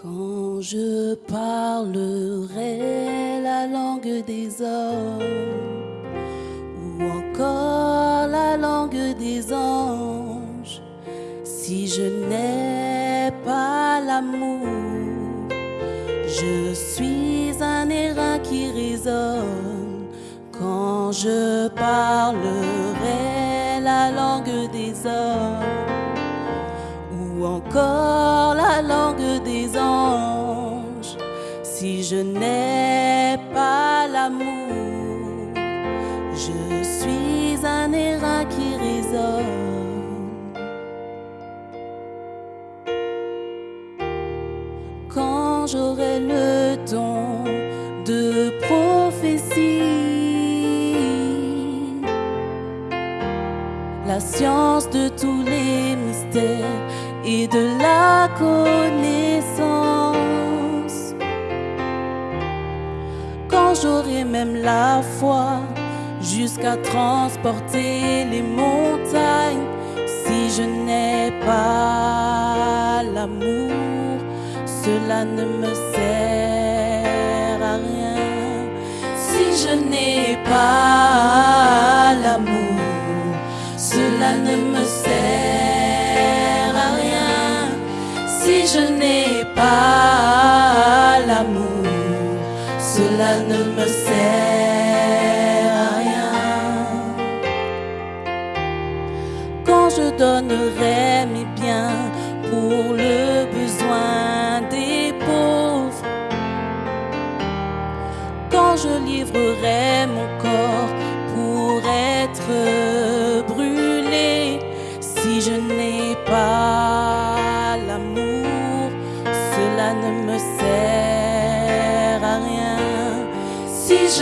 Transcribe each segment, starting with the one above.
Quand je parlerai la langue des hommes ou encore la langue des anges, si je n'ai pas l'amour, je suis un airain qui résonne. Quand je parlerai la langue des hommes ou encore la langue des anges, si je n'ai pas l'amour, je suis un airain qui résonne. Quand j'aurai le don de prophétie, la science de tous les mystères et de la connaissance. La foi jusqu'à transporter les montagnes, si je n'ai pas l'amour, cela ne me sert à rien. Si je n'ai pas l'amour, cela ne me sert à rien. Si je n'ai pas cela ne me sert à rien. Quand je donnerai mes biens pour le besoin des pauvres, quand je livrerai mon corps pour être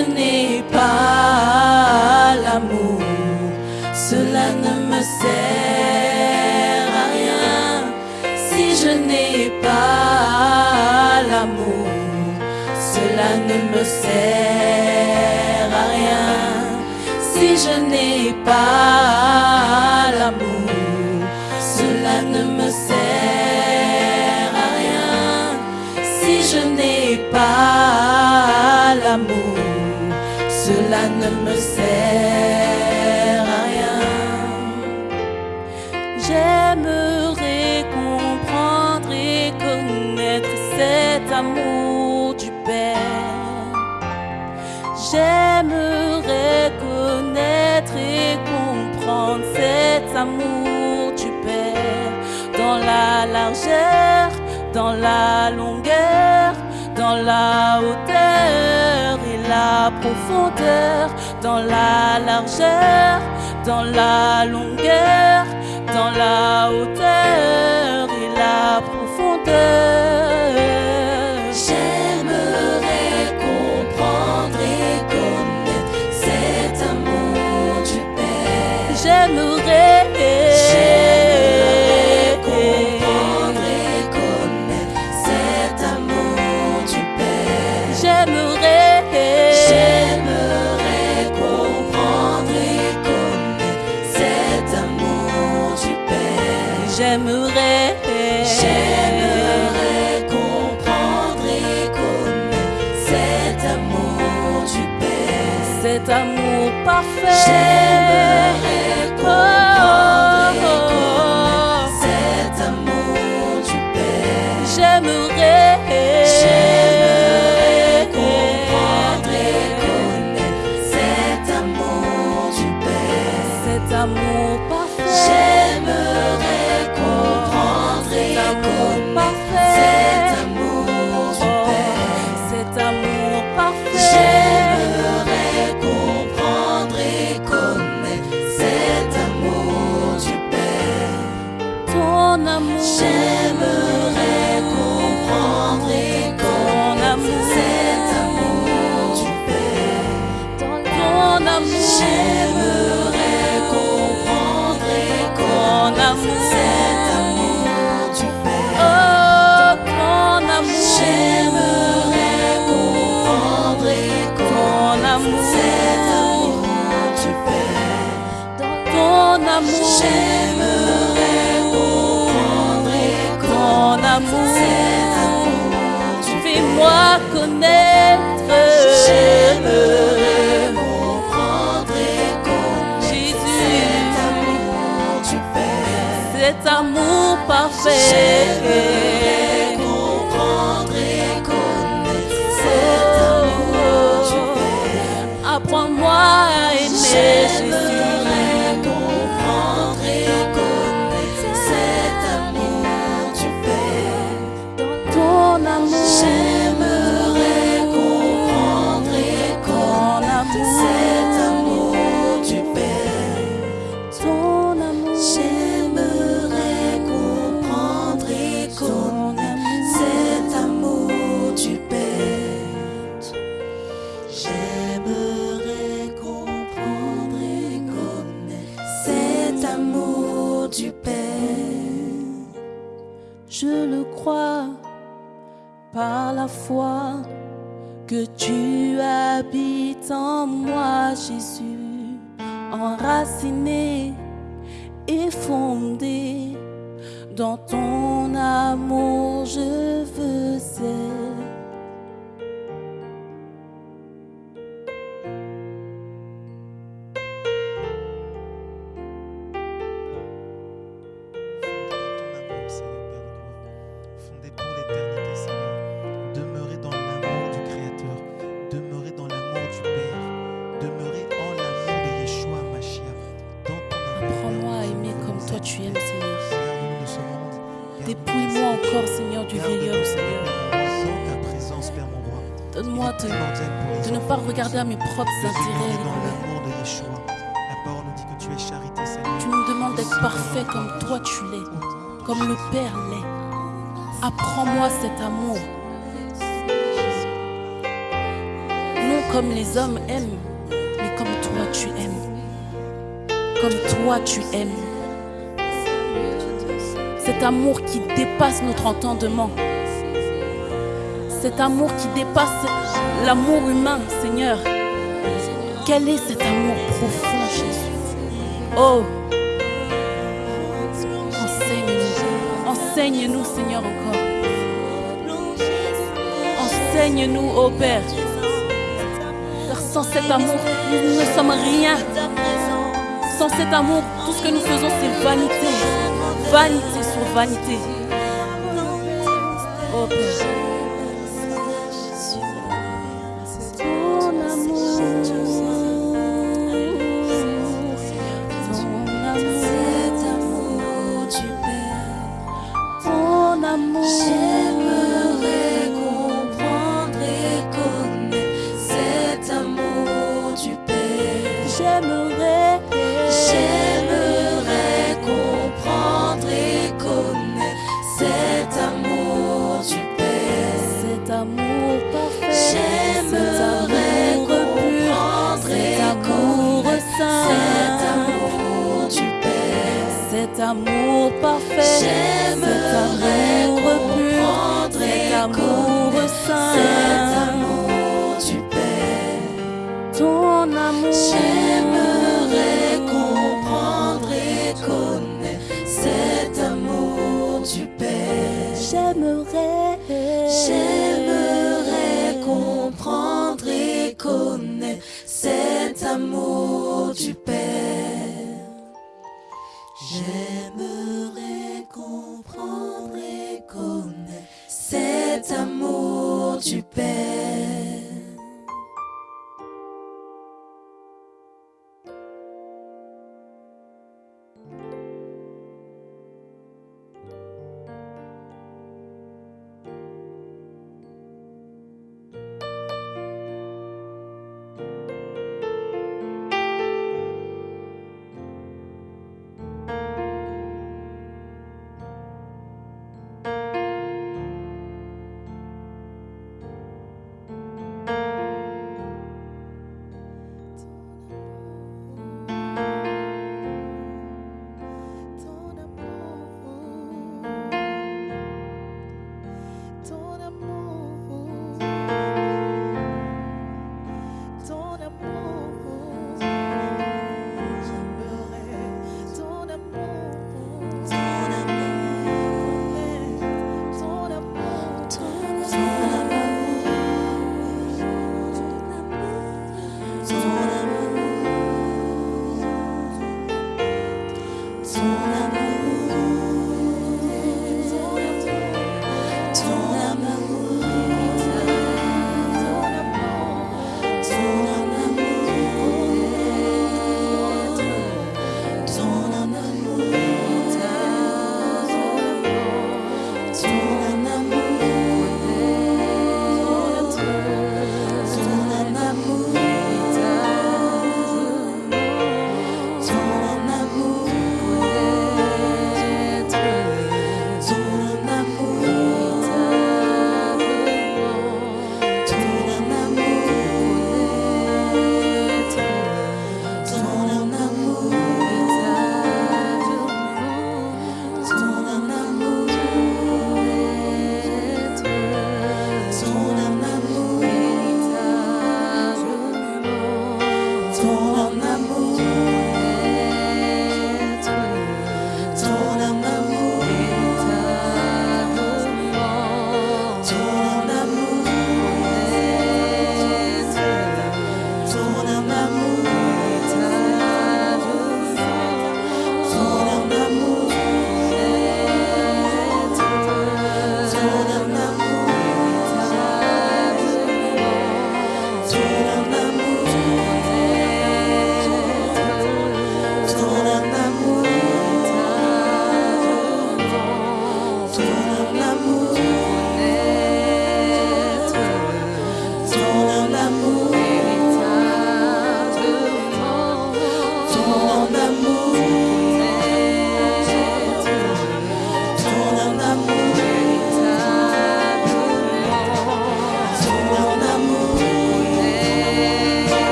Je n'ai pas l'amour, cela ne me sert à rien. Si je n'ai pas l'amour, cela ne me sert à rien. Si je n'ai pas l'amour, cela ne me sert à rien. Si je n'ai pas l'amour, cela ne me sert à rien. J'aimerais comprendre et connaître cet amour du Père. J'aimerais connaître et comprendre cet amour du Père dans la largeur, dans la longueur, dans la hauteur la profondeur, dans la largeur, dans la longueur, dans la hauteur et la profondeur. J'aimerais comprendre et connaître cet amour du Père. J'aimerais J'aimerais comprendre et connaître cet amour du Père. J'aimerais J'aimerais J'aimerais comprendre et Ton connaître amour. cet amour du Père. Ton amour. J'aimerais amour. à connaître. J'aimerais comprendre et connaître Jésus, cet amour du Père. cet amour parfait. Et fondé dans ton amour, je veux être. Dépouille-moi encore. Seigneur, du vieil homme, Seigneur. Dans ta présence, Père mon roi. Donne-moi de, de ne pas de regarder à mes propres intérêts. demeurer dans l'amour de Yeshua. La parole nous dit que tu es charité, Seigneur. Tu nous demandes d'être parfait comme toi tu l'es, comme le Père l'est. Apprends-moi cet amour. Non comme les hommes aiment, mais comme toi tu aimes. Comme toi tu aimes. Cet amour qui dépasse notre entendement. Cet amour qui dépasse l'amour humain, Seigneur. Quel est cet amour profond, Jésus? Oh Enseigne-nous. Enseigne-nous, Seigneur, encore. Enseigne-nous, ô Père. Car sans cet amour, nous ne sommes rien. Sans cet amour, tout ce que nous faisons, c'est vanité. Vanité vanité. Oh amour parfait. J'aimerais cet amour pur. Cet amour saint. Cet amour du Père. Ton amour. J'aimerais comprendre et connaître cet amour du Père. J'aimerais. J'aimerais comprendre et connaître cet amour du Père. Amour du